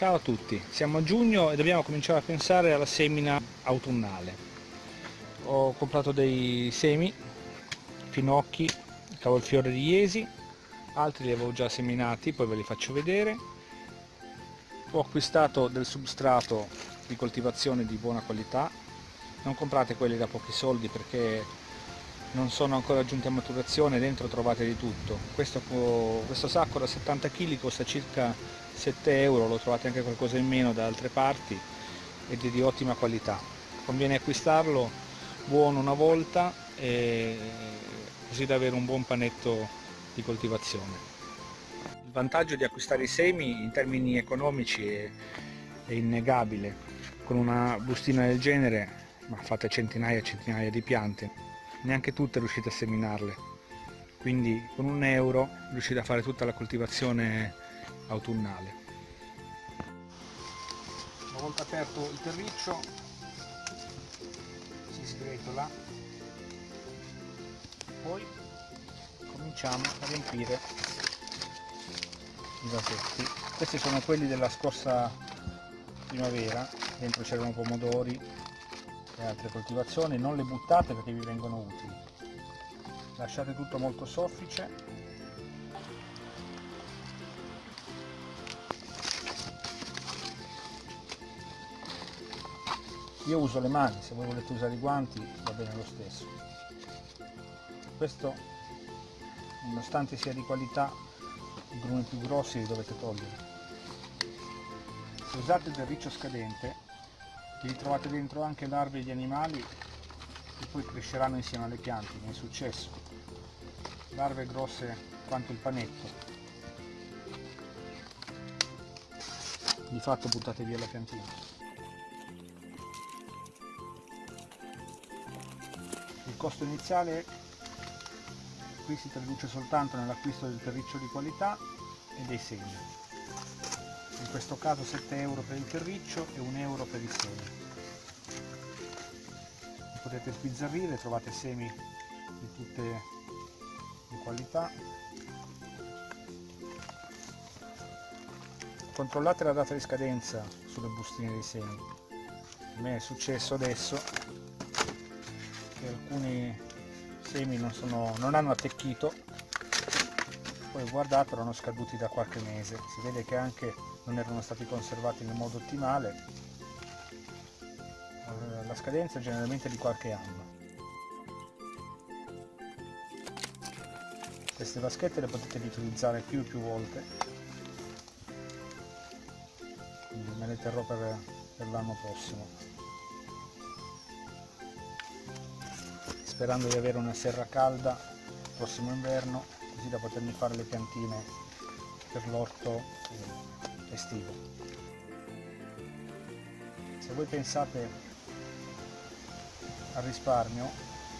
Ciao a tutti, siamo a giugno e dobbiamo cominciare a pensare alla semina autunnale. Ho comprato dei semi, finocchi, cavolfiore di Iesi, altri li avevo già seminati, poi ve li faccio vedere. Ho acquistato del substrato di coltivazione di buona qualità, non comprate quelli da pochi soldi perché non sono ancora giunti a maturazione, dentro trovate di tutto. Questo, questo sacco da 70 kg costa circa 7 euro, lo trovate anche qualcosa in meno da altre parti ed è di ottima qualità. Conviene acquistarlo buono una volta così da avere un buon panetto di coltivazione. Il vantaggio di acquistare i semi in termini economici è, è innegabile. Con una bustina del genere fate centinaia e centinaia di piante, neanche tutte riuscite a seminarle. Quindi con un euro riuscite a fare tutta la coltivazione autunnale. Una volta aperto il terriccio si sgretola, poi cominciamo a riempire i vasetti. Questi sono quelli della scorsa primavera, dentro c'erano pomodori e altre coltivazioni, non le buttate perché vi vengono utili. Lasciate tutto molto soffice. Io uso le mani se voi volete usare i guanti va bene lo stesso. Questo nonostante sia di qualità i grumi più grossi li dovete togliere. Se usate del riccio scadente vi trovate dentro anche larve di animali che poi cresceranno insieme alle piante mi è successo. Larve grosse quanto il panetto. Di fatto buttate via la piantina. Il costo iniziale qui si traduce soltanto nell'acquisto del terriccio di qualità e dei semi. In questo caso 7 euro per il terriccio e 1 euro per i semi. Li potete sbizzarrire, trovate semi di tutte le qualità. Controllate la data di scadenza sulle bustine dei semi. A me è successo adesso che alcuni semi non, sono, non hanno attecchito poi guardate erano scaduti da qualche mese. Si vede che anche non erano stati conservati nel modo ottimale. Eh, la scadenza è generalmente di qualche anno. Queste vaschette le potete riutilizzare più e più volte. Quindi me le terrò per, per l'anno prossimo. Sperando di avere una serra calda prossimo inverno così da potermi fare le piantine per l'orto estivo. Se voi pensate al risparmio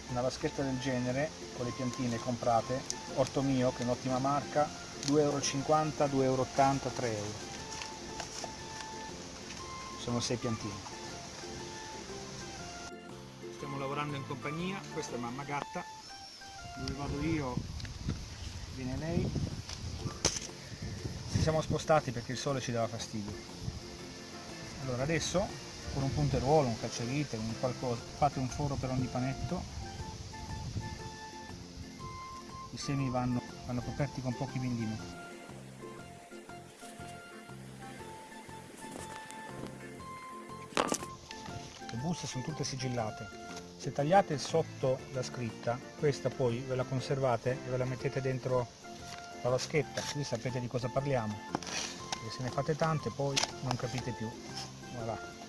una vaschetta del genere con le piantine comprate orto mio che è un'ottima marca 2,50 euro 2,80 euro 3 euro. Sono 6 piantine. Stiamo lavorando in compagnia, questa è mamma gatta, dove vado io viene lei, ci siamo spostati perché il sole ci dava fastidio. Allora adesso con un punteruolo, un cacciavite, un qualcosa, fate un foro per ogni panetto, i semi vanno, vanno coperti con pochi millimetri. Buste sono tutte sigillate. Se tagliate sotto la scritta questa poi ve la conservate e ve la mettete dentro la vaschetta. Così sapete di cosa parliamo. E se ne fate tante poi non capite più. Voilà.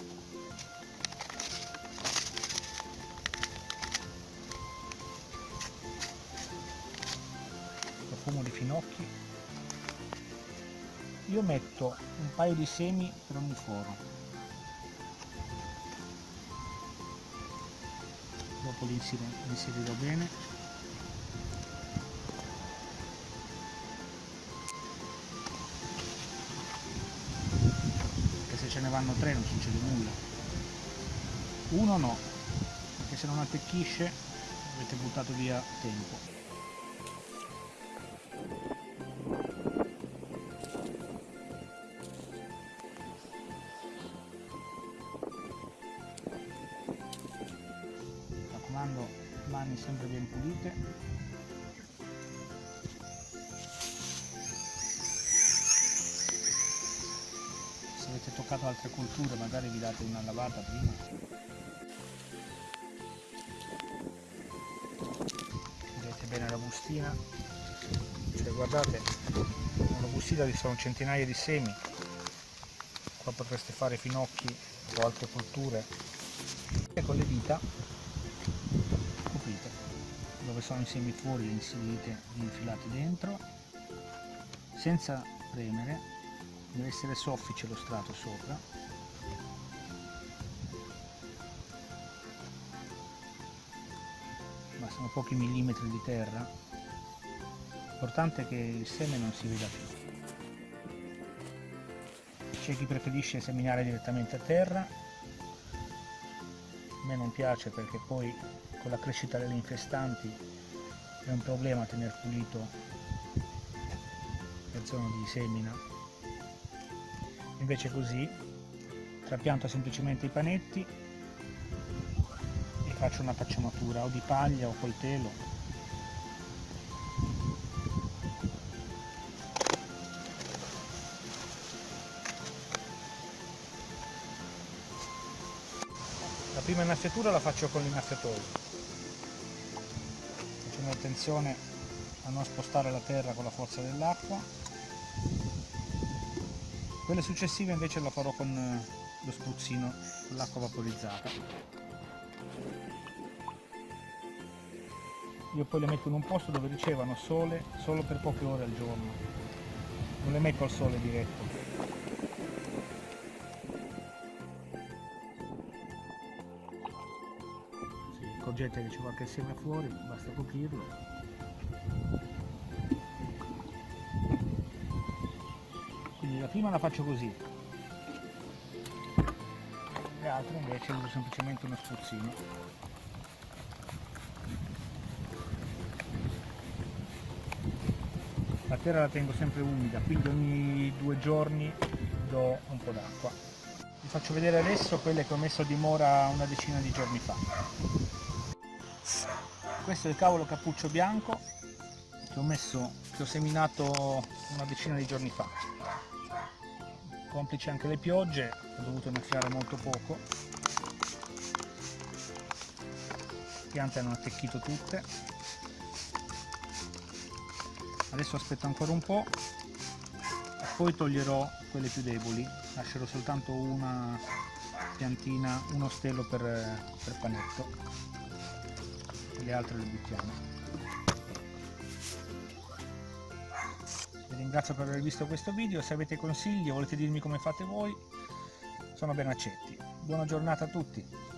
profumo di finocchi. Io metto un paio di semi per ogni foro li inserirò bene. Perché se ce ne vanno tre non succede nulla. Uno no perché se non attecchisce avete buttato via tempo toccato altre culture magari vi date una lavata prima. Vedete bene la bustina? Cioè guardate nella bustina ci sono centinaia di semi. Qua potreste fare finocchi o altre culture e con le dita coprite dove sono i semi fuori li inserite li infilate dentro senza premere deve essere soffice lo strato sopra. Bastano pochi millimetri di terra. L'importante è che il seme non si veda più. C'è chi preferisce seminare direttamente a terra. A me non piace perché poi con la crescita delle infestanti è un problema tenere pulito la zona di semina invece così trapianto semplicemente i panetti e faccio una pacciamatura o di paglia o col telo. La prima innaffiatura la faccio con l'innaffiatoio facendo attenzione a non spostare la terra con la forza dell'acqua quelle successive invece la farò con eh, lo spruzzino con l'acqua vaporizzata. Io poi le metto in un posto dove ricevano sole solo per poche ore al giorno. Non le metto al sole diretto. Accorgete che c'è qualche seme fuori, basta coprirlo. Prima la faccio così, le altre invece uso semplicemente uno spruzzino. La terra la tengo sempre umida, quindi ogni due giorni do un po' d'acqua. Vi faccio vedere adesso quelle che ho messo a dimora una decina di giorni fa questo è il cavolo cappuccio bianco che ho messo che ho seminato una decina di giorni fa complice anche le piogge ho dovuto innaffiare molto poco. Le piante hanno attecchito tutte. Adesso aspetto ancora un po' e poi toglierò quelle più deboli. Lascerò soltanto una piantina uno stelo per, per panetto. Le altre le buttiamo vi ringrazio per aver visto questo video se avete consigli o volete dirmi come fate voi sono ben accetti. Buona giornata a tutti